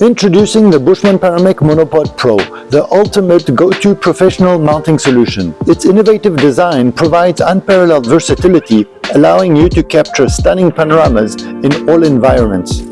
Introducing the Bushman Panoramic Monopod Pro, the ultimate go-to professional mounting solution. Its innovative design provides unparalleled versatility, allowing you to capture stunning panoramas in all environments.